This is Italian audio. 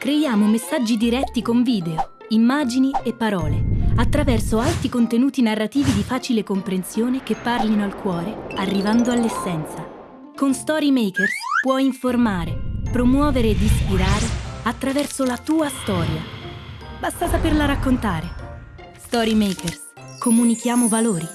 Creiamo messaggi diretti con video, immagini e parole, attraverso alti contenuti narrativi di facile comprensione che parlino al cuore, arrivando all'essenza. Con Storymakers puoi informare, promuovere ed ispirare attraverso la tua storia. Basta saperla raccontare. Storymakers. Comunichiamo valori.